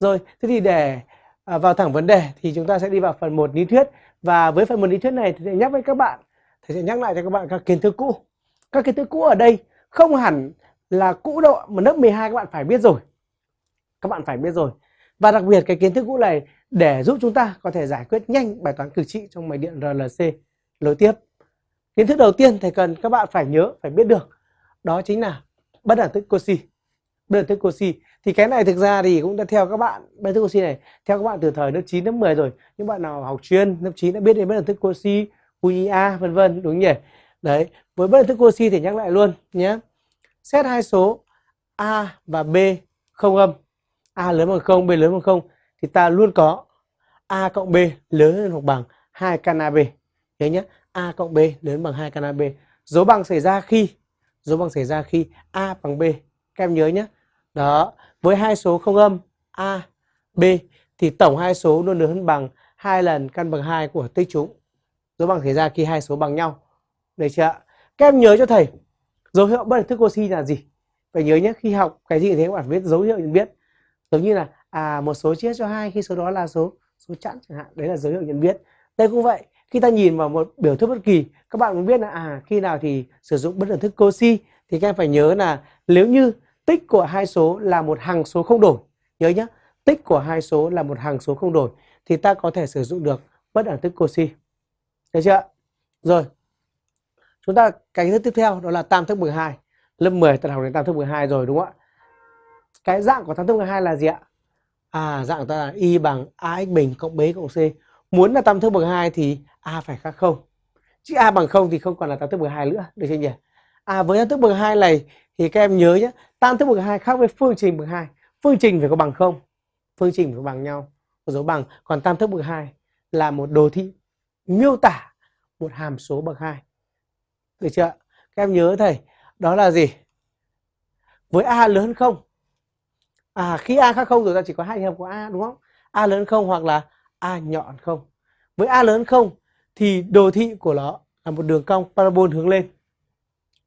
Rồi, thế thì để à, vào thẳng vấn đề thì chúng ta sẽ đi vào phần 1 lý thuyết và với phần 1 lý thuyết này thì sẽ nhắc với các bạn thì sẽ nhắc lại cho các bạn các kiến thức cũ. Các kiến thức cũ ở đây không hẳn là cũ đâu mà lớp 12 các bạn phải biết rồi. Các bạn phải biết rồi. Và đặc biệt cái kiến thức cũ này để giúp chúng ta có thể giải quyết nhanh bài toán cực trị trong máy điện RLC nối tiếp. Kiến thức đầu tiên thầy cần các bạn phải nhớ, phải biết được đó chính là bất đẳng thức Cauchy. Bất ẩn thức thì cái này thực ra thì cũng đã theo các bạn bất ẩn thức này theo các bạn từ thời lớp 9 lớp 10 rồi. Những bạn nào học chuyên lớp 9 đã biết đến bất ẩn thức Cauchy, QIA vân vân đúng nhỉ? Đấy, với bất ẩn thức thì nhắc lại luôn nhé. Xét hai số A và B không âm. A lớn bằng không B lớn bằng không thì ta luôn có A cộng B lớn hơn hoặc bằng 2 căn AB. Nhớ nhé, A cộng B lớn bằng 2 căn AB. Dấu bằng xảy ra khi dấu bằng xảy ra khi A bằng B. Các em nhớ nhé. Đó, với hai số không âm A, B thì tổng hai số luôn lớn hơn bằng hai lần căn bằng 2 của tích chúng. Dấu bằng xảy ra khi hai số bằng nhau. Được chưa Các em nhớ cho thầy dấu hiệu bất thức oxy là gì? Phải nhớ nhé, khi học cái gì thế các bạn viết dấu hiệu nhận biết. Giống như là à một số chia cho hai khi số đó là số số chẵn chẳng hạn, đấy là dấu hiệu nhận biết. Đây cũng vậy, khi ta nhìn vào một biểu thức bất kỳ các bạn muốn biết là à khi nào thì sử dụng bất đẳng thức Cauchy thì các em phải nhớ là nếu như tích của hai số là một hằng số không đổi. Nhớ nhé, tích của hai số là một hằng số không đổi thì ta có thể sử dụng được bất đẳng thức Cauchy được chưa rồi, chúng ta cái thức tiếp theo đó là tam thức 12 lớp 10 ta học đến tam thức 12 rồi, đúng không ạ? Cái dạng của tam thức 12 là gì ạ? À dạng ta là y bằng ax bình cộng b cộng c. Muốn là tam thức bậc 2 thì a phải khác không? Chứ a bằng không thì không còn là tam thức bậc 2 nữa, được chưa nhỉ? À với tam thức bậc 2 này thì các em nhớ nhé tam thức bậc 2 khác với phương trình bậc 2 phương trình phải có bằng không? Phương trình phải bằng nhau. Có dấu bằng. Còn tam thức bậc 2 là một đồ thị miêu tả một hàm số bậc 2 được chưa các em nhớ thầy, đó là gì? Với a lớn hơn không? À khi a khác không rồi ta chỉ có hai trường hợp của a, đúng không? A lớn không hoặc là a nhỏ hơn không? Với a lớn không thì đồ thị của nó là một đường cong parabol hướng lên.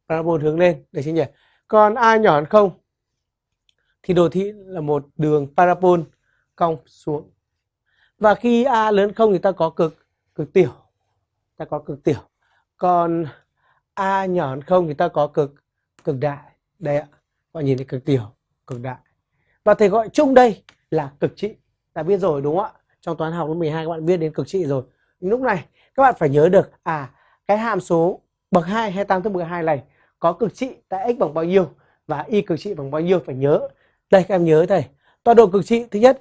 Parabol hướng lên. Để chưa nhỉ? Còn a nhỏ hơn không? Thì đồ thị là một đường parabol cong xuống. Và khi a lớn không thì ta có cực cực tiểu. Ta có cực tiểu. Còn a nhỏ hơn không thì ta có cực cực đại. Đây ạ bạn nhìn thấy cực tiểu, cực đại. Và thầy gọi chung đây là cực trị. Ta biết rồi đúng không ạ? Trong toán học lớp 12 các bạn biết đến cực trị rồi. Lúc này các bạn phải nhớ được à cái hàm số bậc 2 hay tam thức bậc 2 này có cực trị tại x bằng bao nhiêu và y cực trị bằng bao nhiêu phải nhớ. Đây, các em nhớ thầy tọa độ cực trị thứ nhất